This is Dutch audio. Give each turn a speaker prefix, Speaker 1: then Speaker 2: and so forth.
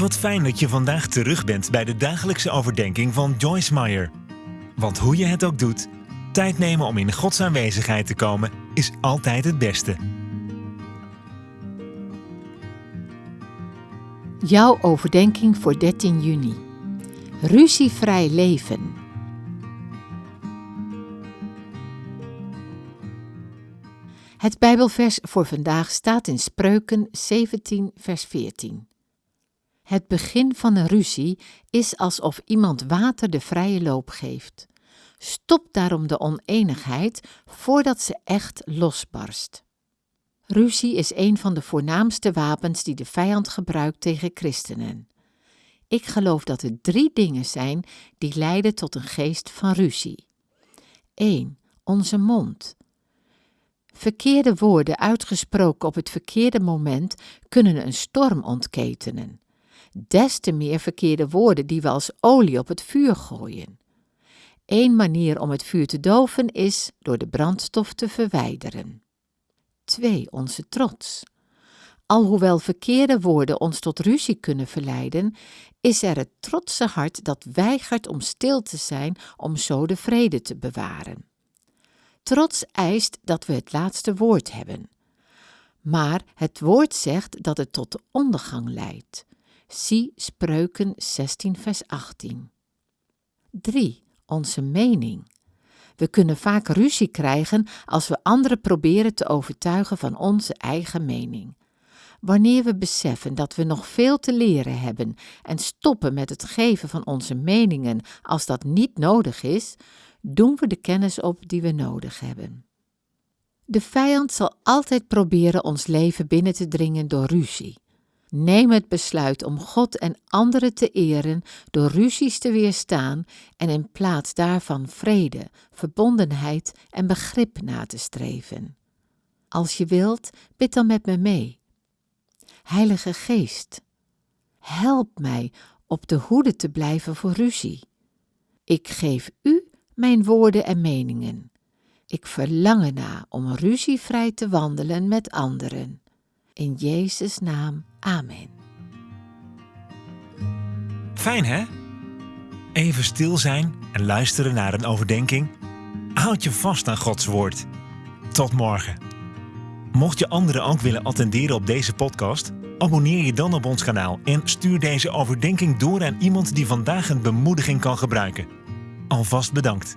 Speaker 1: Wat fijn dat je vandaag terug bent bij de dagelijkse overdenking van Joyce Meyer. Want hoe je het ook doet, tijd nemen om in Gods aanwezigheid te komen is altijd het beste.
Speaker 2: Jouw overdenking voor 13 juni. Ruzievrij leven. Het Bijbelvers voor vandaag staat in Spreuken 17, vers 14. Het begin van een ruzie is alsof iemand water de vrije loop geeft. Stop daarom de oneenigheid voordat ze echt losbarst. Ruzie is een van de voornaamste wapens die de vijand gebruikt tegen christenen. Ik geloof dat er drie dingen zijn die leiden tot een geest van ruzie. 1. Onze mond. Verkeerde woorden uitgesproken op het verkeerde moment kunnen een storm ontketenen. Des te meer verkeerde woorden die we als olie op het vuur gooien. Eén manier om het vuur te doven is door de brandstof te verwijderen. 2. Onze trots. Alhoewel verkeerde woorden ons tot ruzie kunnen verleiden, is er het trotse hart dat weigert om stil te zijn om zo de vrede te bewaren. Trots eist dat we het laatste woord hebben. Maar het woord zegt dat het tot de ondergang leidt. Zie Spreuken 16, vers 18. 3. Onze mening. We kunnen vaak ruzie krijgen als we anderen proberen te overtuigen van onze eigen mening. Wanneer we beseffen dat we nog veel te leren hebben en stoppen met het geven van onze meningen als dat niet nodig is, doen we de kennis op die we nodig hebben. De vijand zal altijd proberen ons leven binnen te dringen door ruzie. Neem het besluit om God en anderen te eren door ruzies te weerstaan en in plaats daarvan vrede, verbondenheid en begrip na te streven. Als je wilt, bid dan met me mee. Heilige Geest, help mij op de hoede te blijven voor ruzie. Ik geef u mijn woorden en meningen. Ik verlang erna om ruzievrij te wandelen met anderen. In Jezus' naam, amen.
Speaker 1: Fijn hè? Even stil zijn en luisteren naar een overdenking. Houd je vast aan Gods woord. Tot morgen. Mocht je anderen ook willen attenderen op deze podcast, abonneer je dan op ons kanaal en stuur deze overdenking door aan iemand die vandaag een bemoediging kan gebruiken. Alvast bedankt.